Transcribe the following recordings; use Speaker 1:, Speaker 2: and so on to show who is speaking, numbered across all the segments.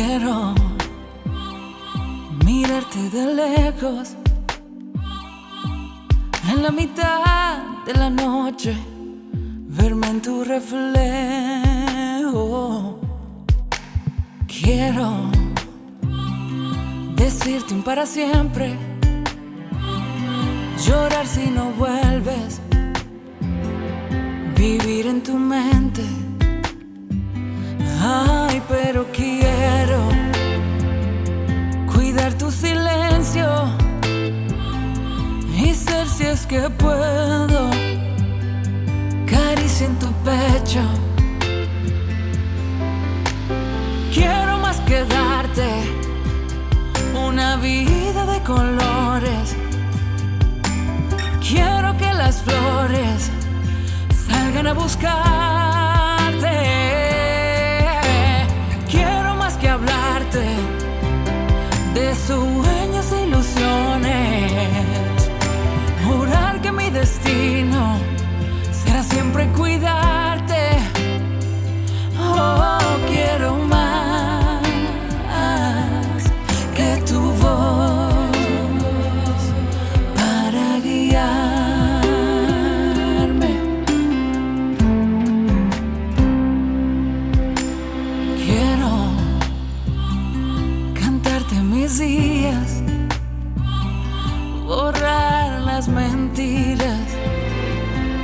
Speaker 1: Quiero mirarte de lejos en la mitad de la noche, verme en tu reflejo. Quiero decirte un para siempre, llorar que puedo caricia en tu pecho. Quiero más que darte una vida de colores. Quiero que las flores salgan a buscarte. Quiero más que hablarte de sueños e mi destino será siempre cuidarte. Oh, quiero más que tu voz para guiarme. Quiero cantarte mis días, las mentiras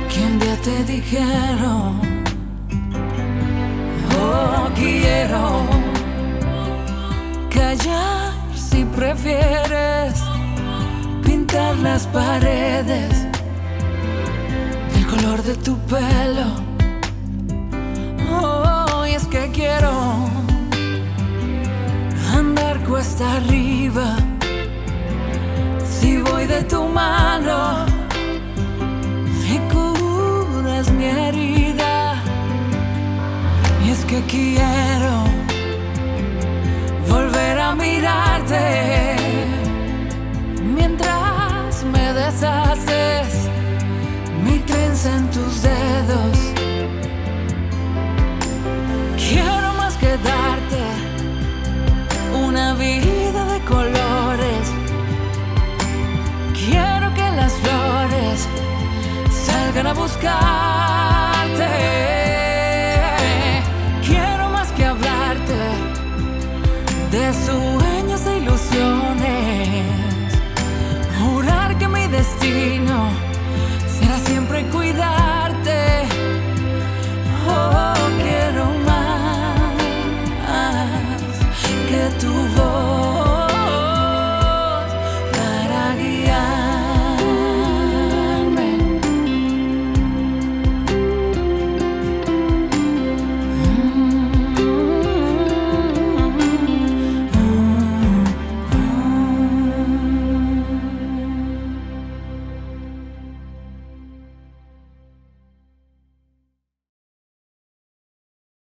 Speaker 1: que un día te dijeron. Oh, quiero callar si prefieres pintar las paredes del color de tu pelo. Oh, y es que quiero andar cuesta arriba Y es que quiero volver a mirarte mientras me deshaces mi trenza en tus dedos. Quiero más que darte una vida de colores. Quiero que las flores salgan a buscar. sueños e ilusiones. Jurar que mi destino será siempre cuidarte. Oh, quiero más que tu voz.